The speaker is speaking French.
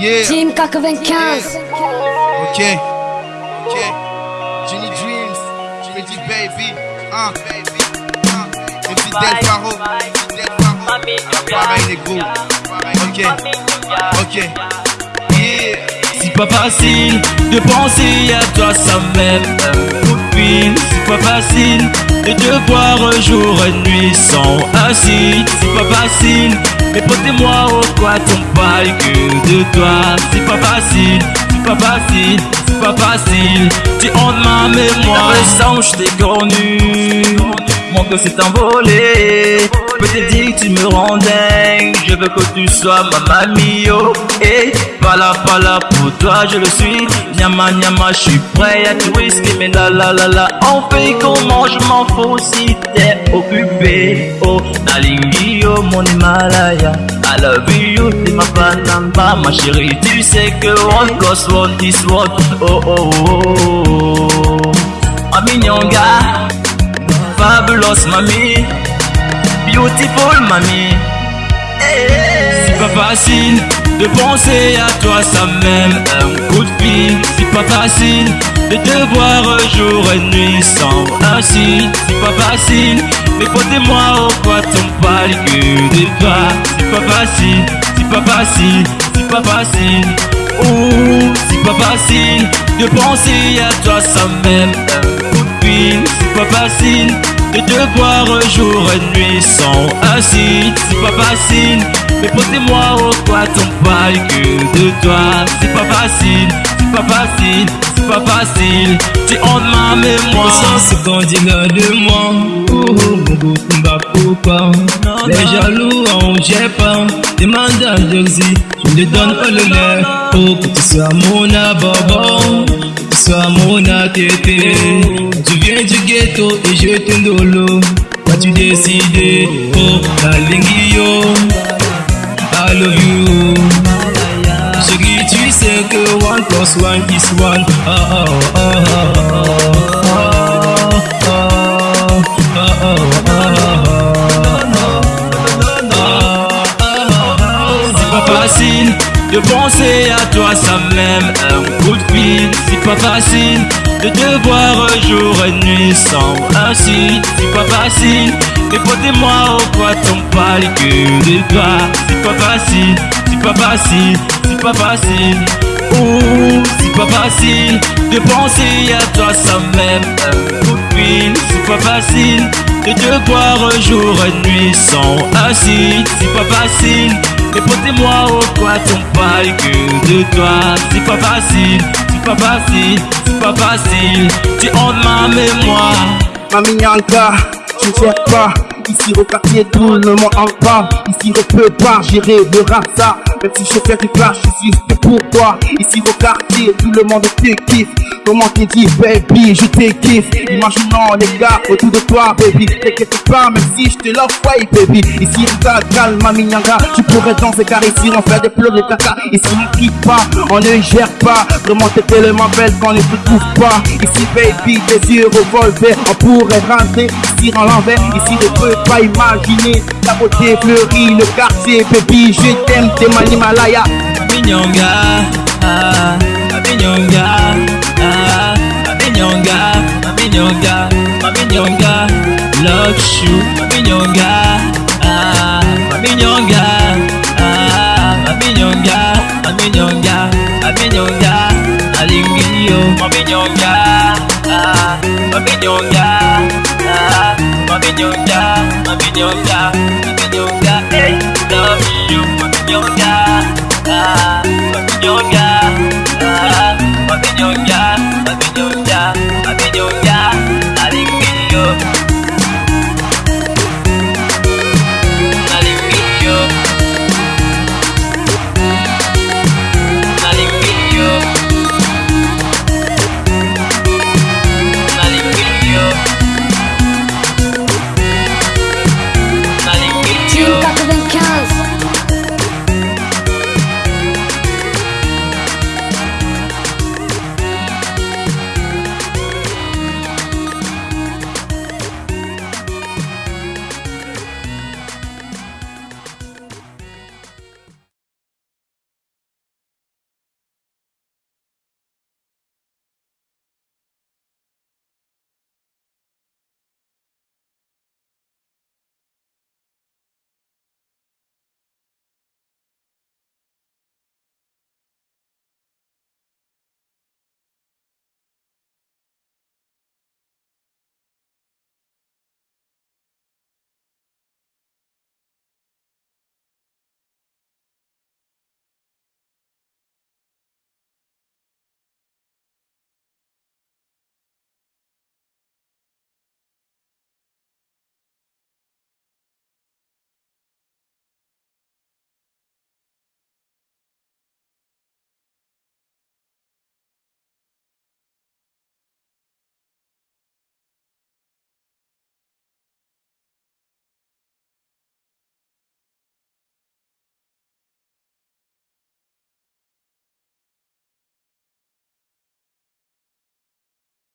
Yeah. Team 95. Ok. Ok. Jenny Dreams. Pretty baby. Hein. Hein. Et puis Del Faro. Del Faro. Pareil les gros. Ok. Ok. Yeah. C'est pas facile de penser à toi sans même fil. C'est pas facile de te voir jour et nuit sans assis. C'est pas facile, mais portez-moi au quoi ton parle que de toi. C'est pas facile, c'est pas facile, c'est pas facile. Tu hontes ma mémoire, le sang je t'ai connu. Mon cœur s'est envolé. Peut-être que tu me rends dingue. Je veux que tu sois ma mamie, oh. Et pas là, pas là pour toi, je le suis. Nyama, nyama, je suis prêt à tout risquer. Mais là, là, là, là, on fait comment? Je m'en fous si t'es occupé. Oh, Nalingi, oh, mon Himalaya. I love you, t'es ma panamba, ma chérie. Tu sais que one plus one is one. Oh, oh, oh, oh, oh. Mami Nyonga, fabulous beautiful. C'est pas facile de penser à toi sans même un coup de fil. C'est pas facile de te voir jour et nuit sans ainsi. C'est pas facile, mais portez-moi au quoi ton parle que de toi. C'est pas facile, c'est pas facile, c'est pas facile. Ouh, c'est pas facile de penser à toi sans même un coup de fil. C'est pas facile de te voir jour et nuit sans assis. C'est pas facile, mais portez-moi au quoi ton que de toi. C'est pas facile, c'est pas facile, c'est pas facile. Tu hontes ma mémoire. Sans ce qu'on dira de moi, oh oh, mon pourquoi Les jaloux en j'ai pas, demande à Jersey, je me donne pas le lait. Oh, que tu sois mon tu sois mon atété. Tu viens du ghetto et je t'endolo. As-tu décidé, oh, la lingio, I love you. Chérie, tu sais que one plus one is one. Oh, oh, oh, oh, oh, oh, oh, oh, C'est pas facile de penser à toi sans même un coup de fil. C'est pas facile de te voir jour et nuit sans ainsi. C'est pas facile, mais portez-moi au quoi ton parle que de toi. C'est pas facile, c'est pas facile, c'est pas facile. Ouh, c'est pas facile de penser à toi sans même un coup de fil. C'est pas facile de te voir jour et nuit sans assis. C'est pas facile, mais portez-moi au quoi ton parle que de toi. C'est pas facile, c'est pas facile, c'est pas facile. Tu hontes ma mémoire. Mami Nyanga, je ne cherche pas. Ici au quartier, tout le monde en parle. Ici on peut pas gérer le rasa. Même si je fais du clash, je suis fait pour toi. Ici au quartier, tout le monde te kiffe. Comment t'es dit, baby, je te kiffe. Imaginons les gars autour de toi, baby. T'inquiète pas, même si je te l'envoie, baby. Ici, regarde, calme, Mami Nyanga. Tu pourrais danser car ici on fait des pleurs de caca. Ici on kiffe pas, on ne gère pas. Vraiment t'es tellement belle qu'on ne te trouve pas. Ici, baby, tes yeux revolver. On pourrait rentrer ici en l'envers. Ici, ne peux pas imaginer la beauté fleurie, le quartier, baby. Je t'aime, t'es mon Himalaya. Minyonga, ah, Minyonga, ah, Minyonga, Minyonga, Minyonga, love you, Minyonga, ah, Minyonga, ah, Minyonga, Minyonga, Minyonga, Alingio, Minyonga, ah, Minyonga, ah, Minyonga, Minyonga,